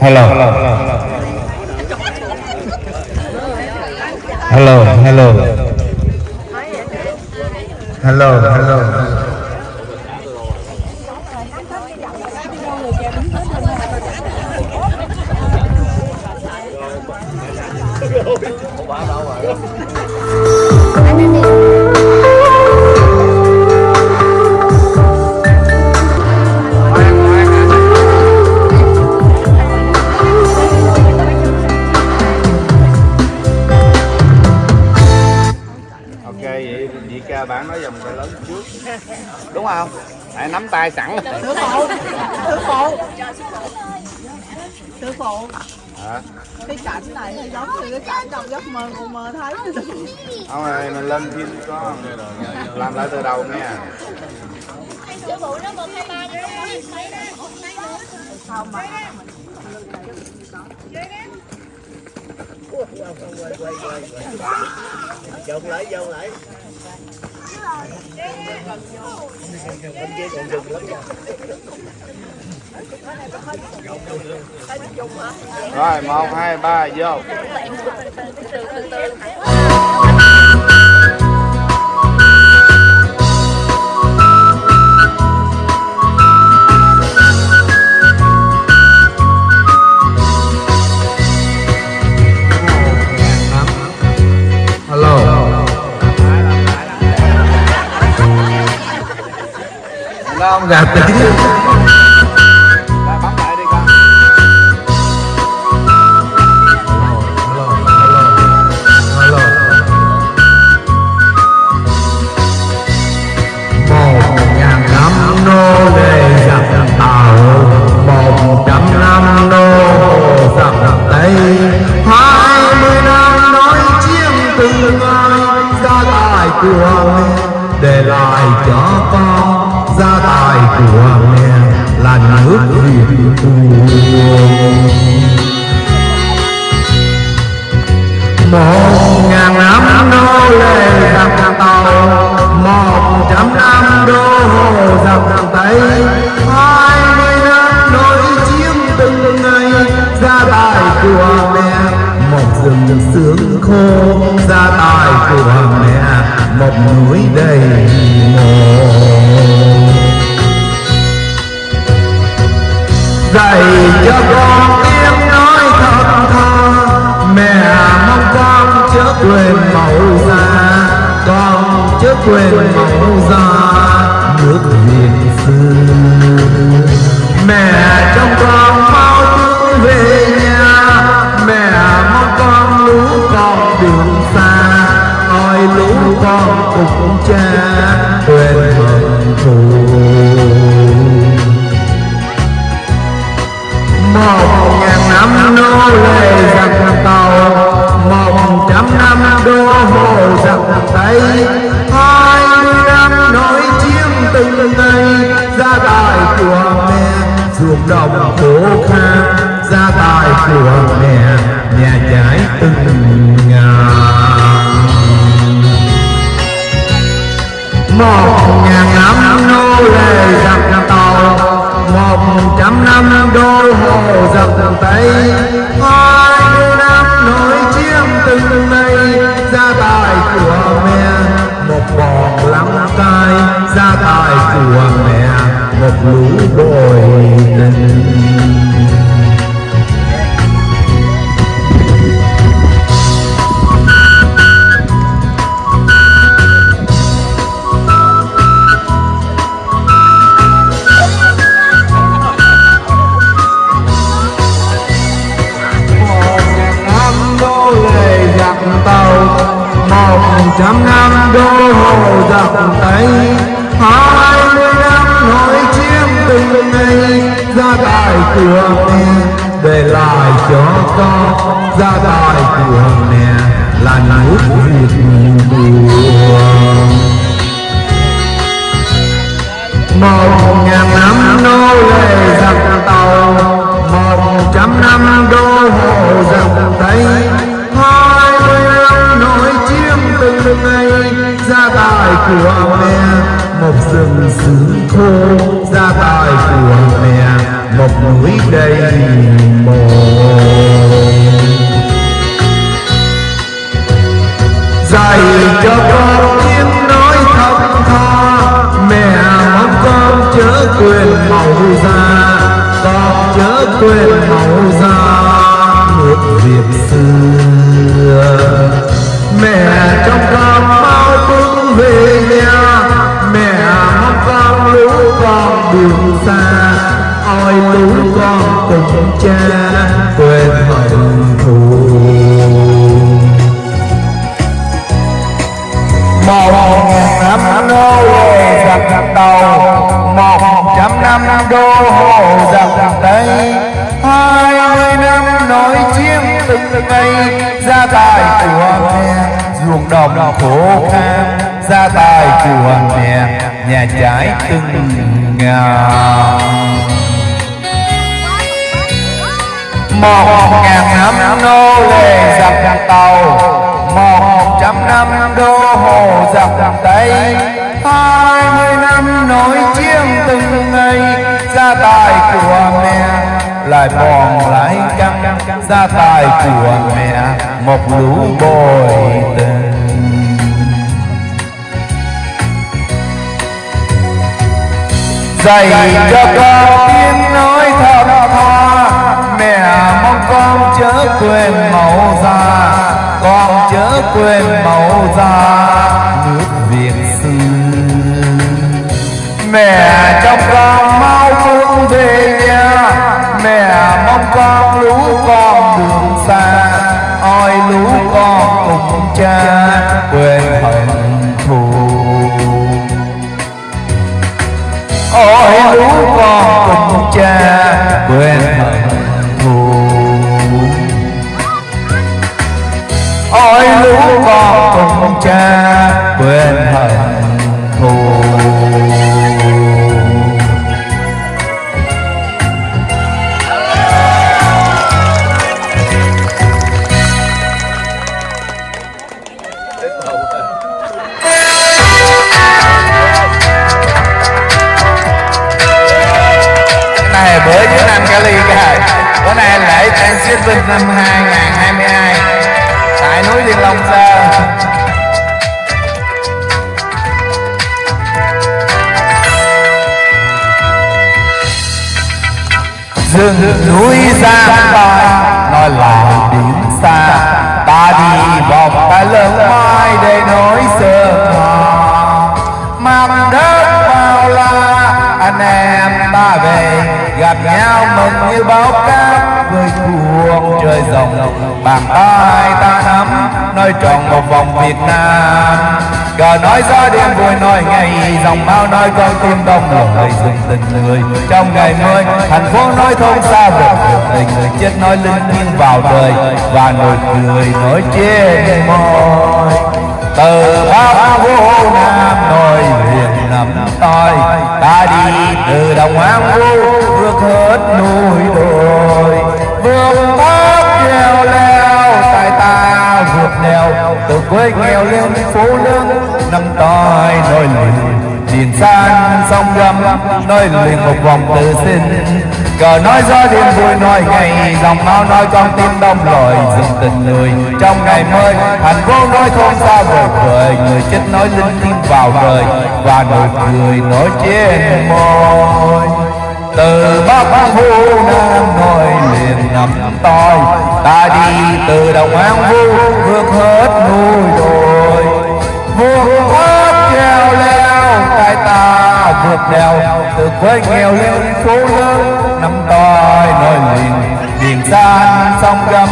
hello. Hello hello. Hello hello không hãy nắm tay sẵn. Sư phụ sư phụ. Sư phụ. Hả? Cái cảnh này nó giống như cái cảnh trong giấc mơ con mơ thấy. Không rồi mình lên phim có làm lại từ đầu nha Dòng lại, dòng lại. Bên kia còn rừng lắm rồi một hai ba vô ai gia tài của để lại cho con của mẹ là nước việt một ngàn năm đô lệ giặc tàu một trăm năm đô hồ giặc tây hai mươi năm nối chiếm từng ngày gia tài của mẹ một rừng sương khô gia tài của mẹ một núi đầy mồ dạy cho con tiếng nói thật thà mẹ mong con chớ quên mẫu già, con chớ quên mẫu già, nước việt xưa mẹ gia tài của mẹ, ruộng đồng khô khang. Gia tài của mẹ nhà trái từng nhà một ngàn năm nô lệ giặc tàu, một trăm năm đô dập giặc tây. Hai mươi năm nổi chiếm từng mây gia tài của mẹ, một bọn lắm cay mẹ một lũ bồi tình giặc hai mươi năm nối chiếm từng ngày gia tài của mẹ, một rừng xứ khô. Gia tài của mẹ, một núi đầy mồ. dạy cho con tiếng nói thầm tha mẹ mong con chớ quên màu da. Con chớ quên màu da một việc xưa. Mẹ trong con mau bước về nhà. Mẹ mong con lũ con đường xa. Ôi lũ con cùng cha. Quên hận thù. Một ngàn năm nô lệ giặc đầu. Một trăm năm đô hộ giặc tây nói năm từng ngày gia tài của mẹ, ruộng đồng khổ khăn gia tài của mẹ, nhà trái từng ngàn một ngàn năm nô lệ giặc tàu, một trăm năm đô hồ giặc tây. Hai mươi năm nói chiêng từng ngày gia tài của mẹ lại bòn lại căng gia tài của mẹ một lũ bồi tình. Dạy cho con tiếng nói thật tha, mẹ mong con chớ quên mẫu già. Con chớ quên mẫu già, nước việt xưa mẹ trong con mau cũng về nhà mẹ mong con lũ con đường xa, ôi lũ con cùng cha quên hận thù. Ôi lũ con cùng cha quên hận thù. Ôi lũ con cùng cha quên hận Thanksgiving năm 2022 tại núi Thiên Long Sơn rừng núi xa bài nói lại điểm xa. Ta đi vòng ta lớn mai để nói sơ hòa mang đất bao la, anh em ta về, gặp nhau mừng như báo cát rơi dòng bàn tay ta nắm nói tròn một vòng Việt Nam. Cờ nói gió đêm vui nói ngày, dòng máu nói con tim đông lời dừng tình người. Trong ngày mưa thành phố nói thôn xa vời tình người chết nói linh thiêng vào đời. Và nụ cười nói trên môi từ bắc vô nam nổi huyền nằm tôi ta đi từ đồng an vu bước hết núi đồi. Vượt leo leo tại ta vượt đèo. Từ quê nghèo lên phố lớn, năm toi nổi liền nhìn sang sông gầm nơi liền một vòng tự xin. Cờ nói gió đêm vui, nói ngày dòng máu, nói con tim đông lội dừng tình người. Trong ngày mới, thành phố nói thôn xa vời vời. Người chết nói linh tim vào đời và nụ cười nói trên môi từ bắc vu nam nói liền nằm tôi ta đi từ đồng an vu vượt hết núi đồi. Vượt hết treo leo tại ta vượt đèo. Từ quê nghèo lên phố lớn nằm toi nói liền. Biển san sông gấm,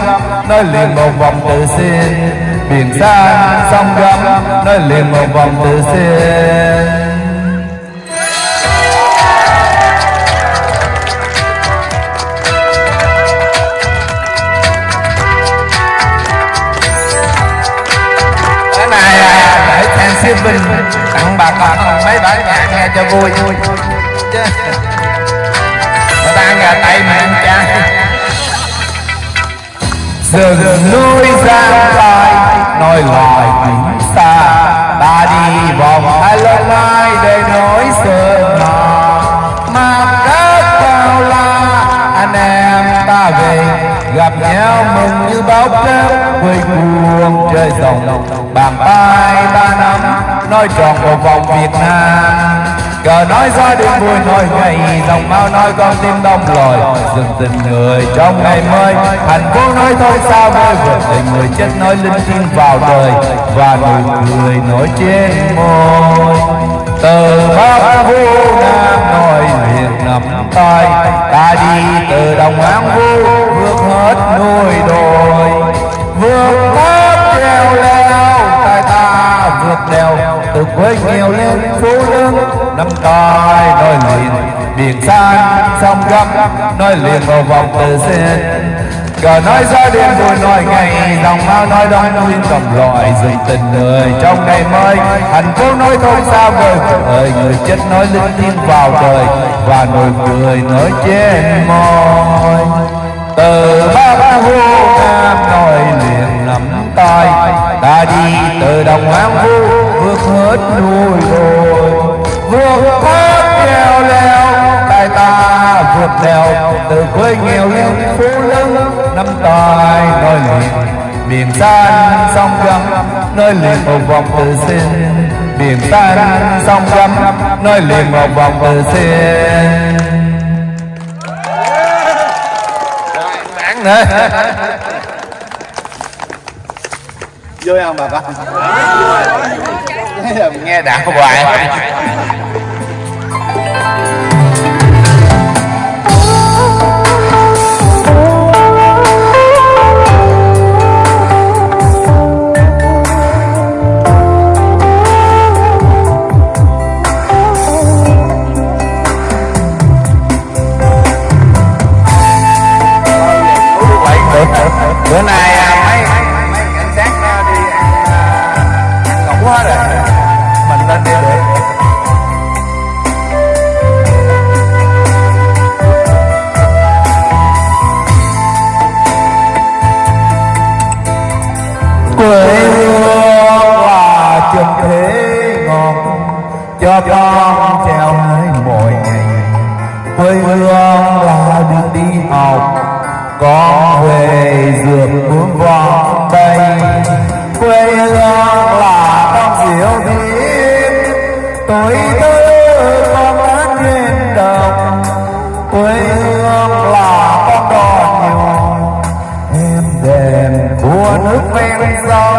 nói liền một vòng tự xin. Biển san sông gấm, nói liền một vòng tự xin. Để Thanksgiving tặng bà con mấy bản nhạc nghe cho vui. Chứ người ta gà tây mà ăn cha rừng núi giang tai nói lời biển xa. Ta đi vòng hai lần mai để nói sơn hòa mà đất bao la, anh em ta về. Gặp nhau mừng như báo cáo quê cuồng trời rộng. Bàn tay ba năm nói tròn một vòng Việt Nam. Cờ nói gió đêm vui, nói ngày dòng mau nói con tim đông lòi. Dừng tình người trong ngày mới, thành phố nói thôi sao mới vượt tình người chết nói linh thiêng vào đời. Và nụ cười nổi trên môi. Từ bắc vu nam nói liền nằm tay, ta đi từ đồng an vu, vượt hết núi đồi. Vượt hết treo leo tay ta đèo từ quê nghèo lên phố lớn. Năm cõi nói liền biển san, sông gấp nói liền vào vòng từ sen. Cờ nói ra đêm vui, nói ngày lòng mau nói đói nguyên cầm loại dậy tình người trong ngày mới thành phố nói thôi sao vời ơi, người chết nói linh thiêng vào đời, và nụ cười nói trên môi. Từ ba ba hô nam nói tài. Ta đi từ đồng an vu, vượt hết núi đồi. Vượt hết leo leo tay ta vượt đèo từ quê nghèo lên phố lớn năm tài nơi liền biển tan sông gấm, nơi liền một vòng từ xin. Biển tan sông gấm, nơi liền một vòng từ xin. Dạ, Đáng vui không bà con nghe đạo hoài. Quê hương là trường thế ngọt cho con treo nơi mỗi ngày quê hương là đường đi học con về dược muốn vòng tay quê hương là con diệu thiên tối tươi nước ven sông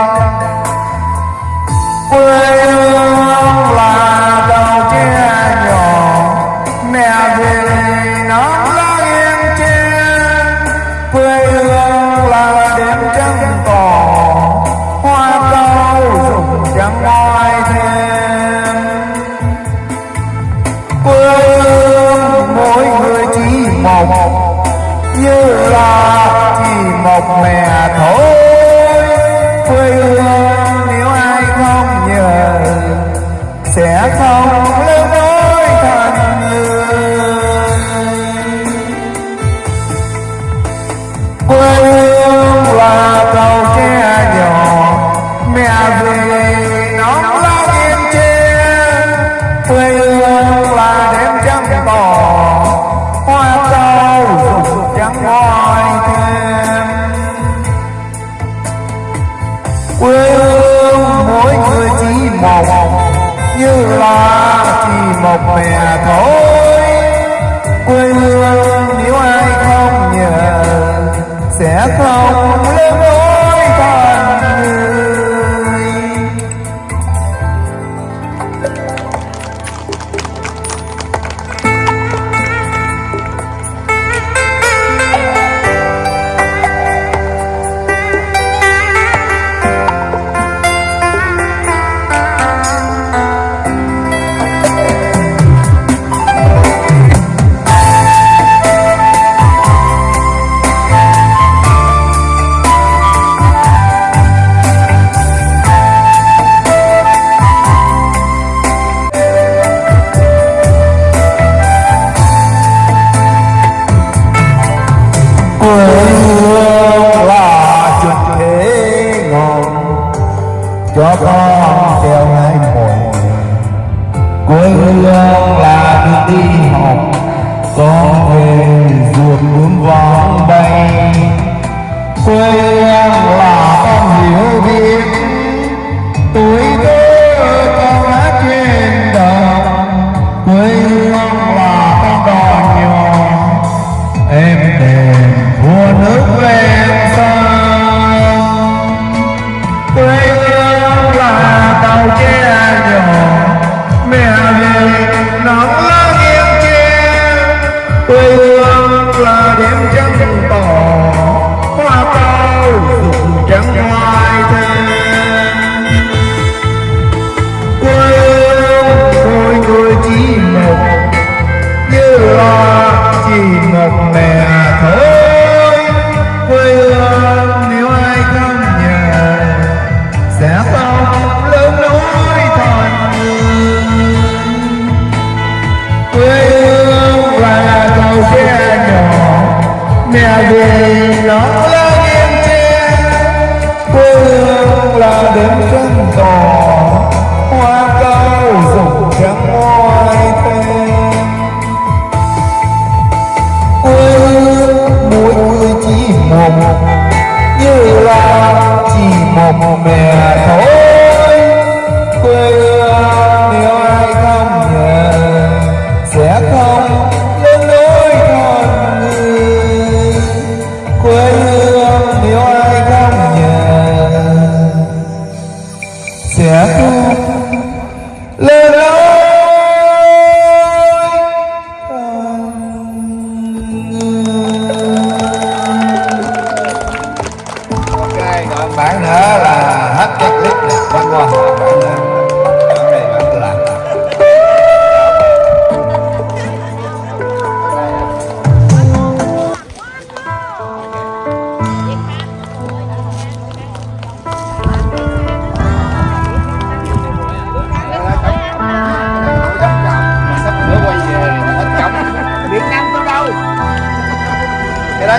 đỏ hoa cao rụng trắng ngoài thêm quê hương mỗi người chỉ mộng như là chỉ một mẹ thôi quê hương nếu ai không nhờ sẽ không lớn.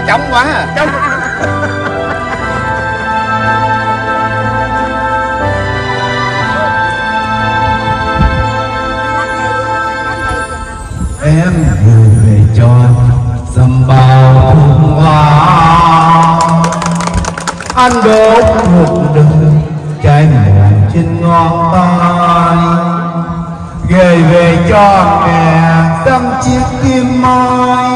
Đó trống quá à. trống em gửi về cho dầm bao hương hoa. Anh đốt một đường trái mòn trên ngón tay. Gửi về cho mẹ dăm chiếc kim mai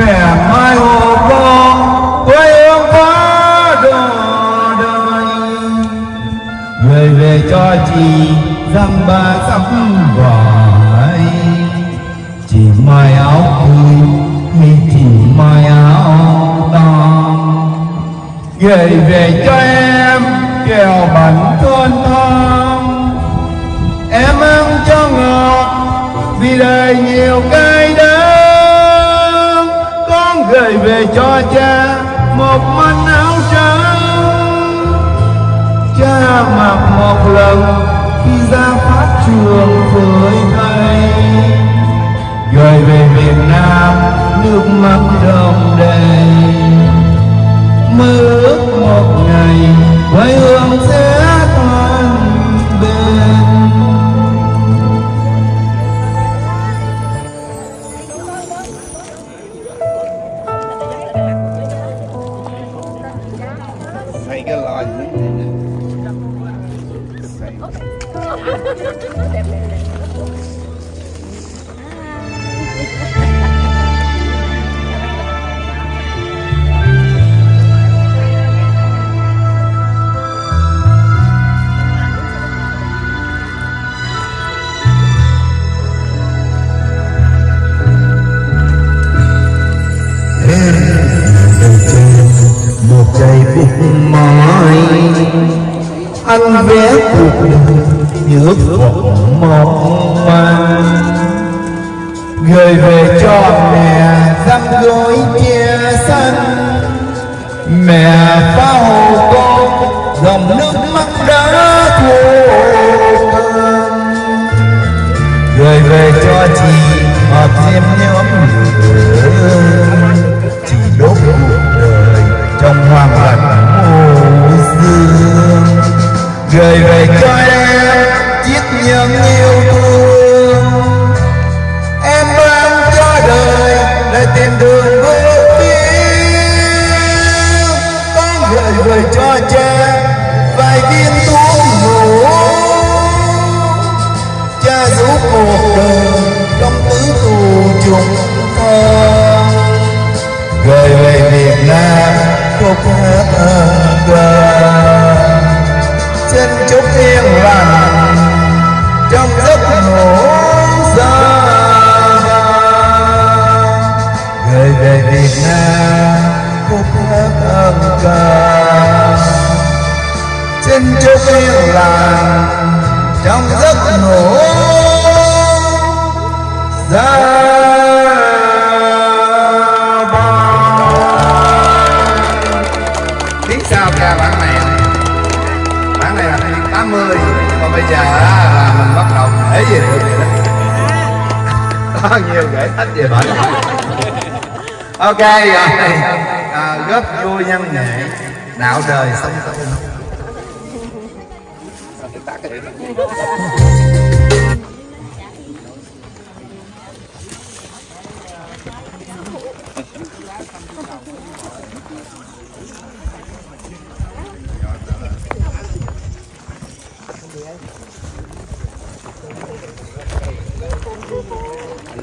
mẹ mai hồ con quê hương quá đồ đời về về cho chị dăm ba sắp vải. Chỉ mai áo cưới hay chỉ mai áo to gửi về cho em kẹo bánh thôn thơm em ăn cho ngọt vì đời nhiều cay đắng gửi về cho cha một manh áo trắng. Cha mặc một lần khi ra pháp trường với thầy gửi về Việt Nam nước mắt đồng đầy. Mơ ước một ngày quê hương sẽ về cho em chiếc nhẫn yêu thương. Em mang cho đời để tìm đường bước tiến. Con gửi về cho cha vài viên thuốc ngủ cha giúp cuộc đời trong tứ tù chúng ta gửi về Việt Nam, phép ơn ơi. Chúc yên lành trong giấc ngủ xa. Người về Việt Nam khúc hát âm ca xin chúc yên lành trong giấc ngủ xa. Bây giờ là mình bắt đầu kể về được vậy đó. Có nhiều kể hết về bệnh. Ok rồi à, à góp vui nhân nghệ đạo đời sống